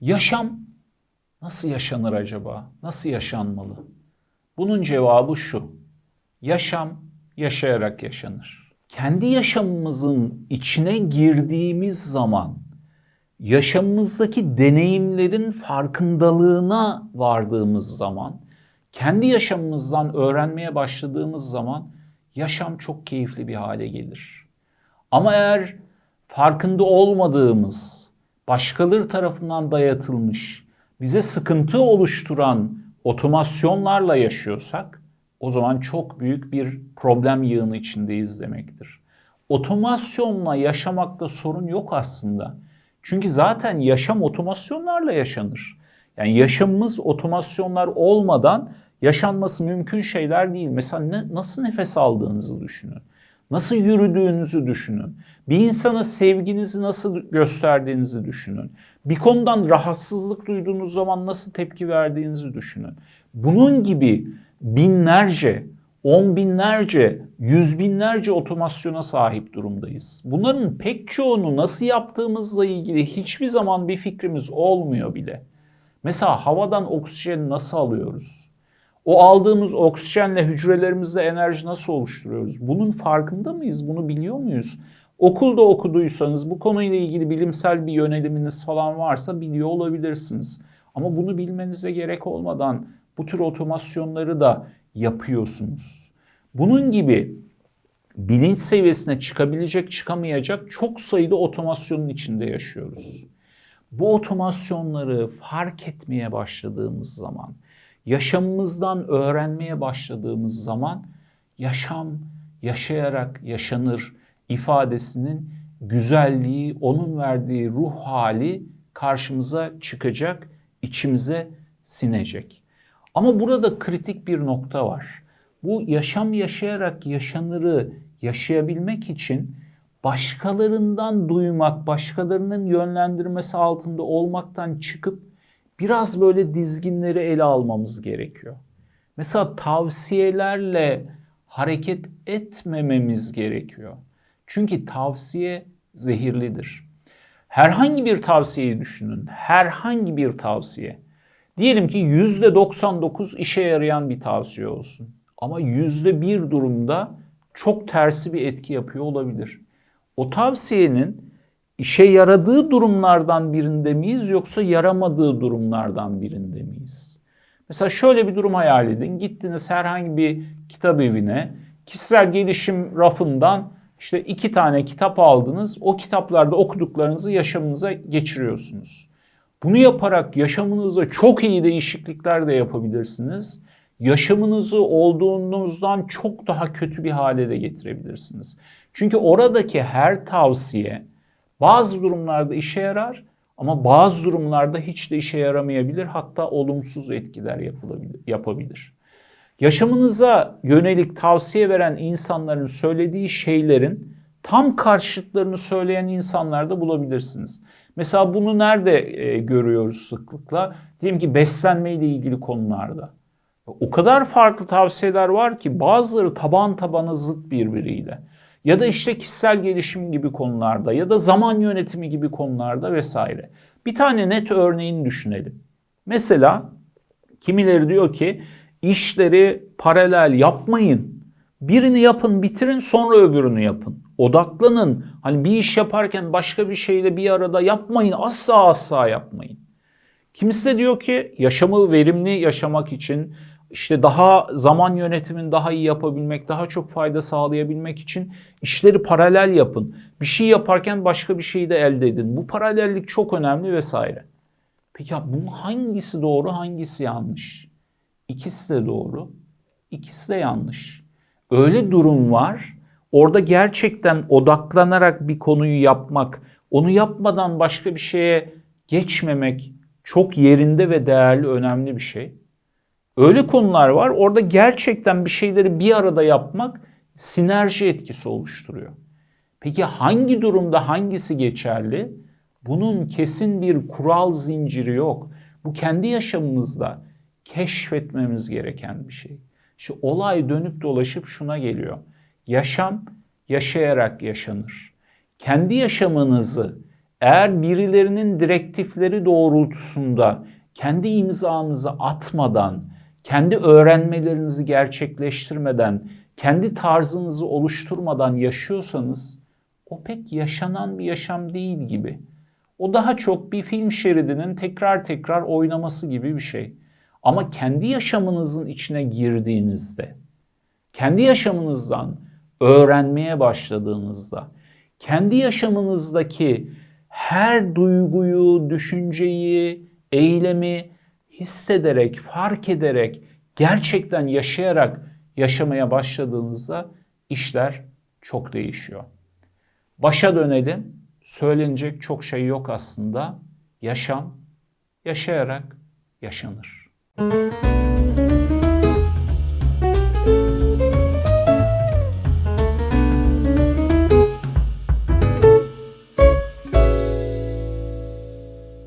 Yaşam nasıl yaşanır acaba? Nasıl yaşanmalı? Bunun cevabı şu. Yaşam yaşayarak yaşanır. Kendi yaşamımızın içine girdiğimiz zaman yaşamımızdaki deneyimlerin farkındalığına vardığımız zaman, kendi yaşamımızdan öğrenmeye başladığımız zaman yaşam çok keyifli bir hale gelir. Ama eğer farkında olmadığımız, başkaları tarafından dayatılmış, bize sıkıntı oluşturan otomasyonlarla yaşıyorsak o zaman çok büyük bir problem yığını içindeyiz demektir. Otomasyonla yaşamakta sorun yok aslında. Çünkü zaten yaşam otomasyonlarla yaşanır. Yani yaşamımız otomasyonlar olmadan yaşanması mümkün şeyler değil. Mesela ne, nasıl nefes aldığınızı düşünün. Nasıl yürüdüğünüzü düşünün. Bir insana sevginizi nasıl gösterdiğinizi düşünün. Bir konudan rahatsızlık duyduğunuz zaman nasıl tepki verdiğinizi düşünün. Bunun gibi binlerce, on binlerce, yüz binlerce otomasyona sahip durumdayız. Bunların pek çoğunu nasıl yaptığımızla ilgili hiçbir zaman bir fikrimiz olmuyor bile. Mesela havadan oksijeni nasıl alıyoruz? O aldığımız oksijenle hücrelerimizde enerji nasıl oluşturuyoruz? Bunun farkında mıyız? Bunu biliyor muyuz? Okulda okuduysanız bu konuyla ilgili bilimsel bir yöneliminiz falan varsa biliyor olabilirsiniz. Ama bunu bilmenize gerek olmadan bu tür otomasyonları da yapıyorsunuz. Bunun gibi bilinç seviyesine çıkabilecek çıkamayacak çok sayıda otomasyonun içinde yaşıyoruz. Bu otomasyonları fark etmeye başladığımız zaman, yaşamımızdan öğrenmeye başladığımız zaman yaşam yaşayarak yaşanır ifadesinin güzelliği, onun verdiği ruh hali karşımıza çıkacak, içimize sinecek. Ama burada kritik bir nokta var. Bu yaşam yaşayarak yaşanırı yaşayabilmek için başkalarından duymak, başkalarının yönlendirmesi altında olmaktan çıkıp biraz böyle dizginleri ele almamız gerekiyor. Mesela tavsiyelerle hareket etmememiz gerekiyor. Çünkü tavsiye zehirlidir. Herhangi bir tavsiyeyi düşünün. Herhangi bir tavsiye. Diyelim ki %99 işe yarayan bir tavsiye olsun. Ama %1 durumda çok tersi bir etki yapıyor olabilir. O tavsiyenin işe yaradığı durumlardan birinde miyiz yoksa yaramadığı durumlardan birinde miyiz? Mesela şöyle bir durum hayal edin. Gittiniz herhangi bir kitap evine, kişisel gelişim rafından işte iki tane kitap aldınız. O kitaplarda okuduklarınızı yaşamınıza geçiriyorsunuz. Bunu yaparak yaşamınızda çok iyi değişiklikler de yapabilirsiniz. Yaşamınızı olduğunuzdan çok daha kötü bir hale de getirebilirsiniz. Çünkü oradaki her tavsiye bazı durumlarda işe yarar ama bazı durumlarda hiç de işe yaramayabilir. Hatta olumsuz etkiler yapabilir. Yaşamınıza yönelik tavsiye veren insanların söylediği şeylerin tam karşıtlarını söyleyen insanlar da bulabilirsiniz. Mesela bunu nerede e, görüyoruz sıklıkla? Diyelim ki beslenme ile ilgili konularda. O kadar farklı tavsiyeler var ki bazıları taban tabana zıt birbiriyle. Ya da işte kişisel gelişim gibi konularda ya da zaman yönetimi gibi konularda vesaire. Bir tane net örneğini düşünelim. Mesela kimileri diyor ki işleri paralel yapmayın. Birini yapın, bitirin, sonra öbürünü yapın. Odaklanın. Hani bir iş yaparken başka bir şeyle bir arada yapmayın. Asla asla yapmayın. Kimisi de diyor ki yaşamı verimli yaşamak için işte daha zaman yönetimini daha iyi yapabilmek, daha çok fayda sağlayabilmek için işleri paralel yapın. Bir şey yaparken başka bir şeyi de elde edin. Bu paralellik çok önemli vesaire. Peki ya bunun hangisi doğru, hangisi yanlış? İkisi de doğru, ikisi de yanlış. Öyle durum var. Orada gerçekten odaklanarak bir konuyu yapmak, onu yapmadan başka bir şeye geçmemek çok yerinde ve değerli, önemli bir şey. Öyle konular var. Orada gerçekten bir şeyleri bir arada yapmak sinerji etkisi oluşturuyor. Peki hangi durumda hangisi geçerli? Bunun kesin bir kural zinciri yok. Bu kendi yaşamımızda keşfetmemiz gereken bir şey. İşte olay dönüp dolaşıp şuna geliyor. Yaşam yaşayarak yaşanır. Kendi yaşamınızı eğer birilerinin direktifleri doğrultusunda kendi imzanızı atmadan, kendi öğrenmelerinizi gerçekleştirmeden, kendi tarzınızı oluşturmadan yaşıyorsanız o pek yaşanan bir yaşam değil gibi. O daha çok bir film şeridinin tekrar tekrar oynaması gibi bir şey. Ama kendi yaşamınızın içine girdiğinizde, kendi yaşamınızdan öğrenmeye başladığınızda, kendi yaşamınızdaki her duyguyu, düşünceyi, eylemi hissederek, fark ederek, gerçekten yaşayarak yaşamaya başladığınızda işler çok değişiyor. Başa dönelim. Söylenecek çok şey yok aslında. Yaşam yaşayarak yaşanır. Müzik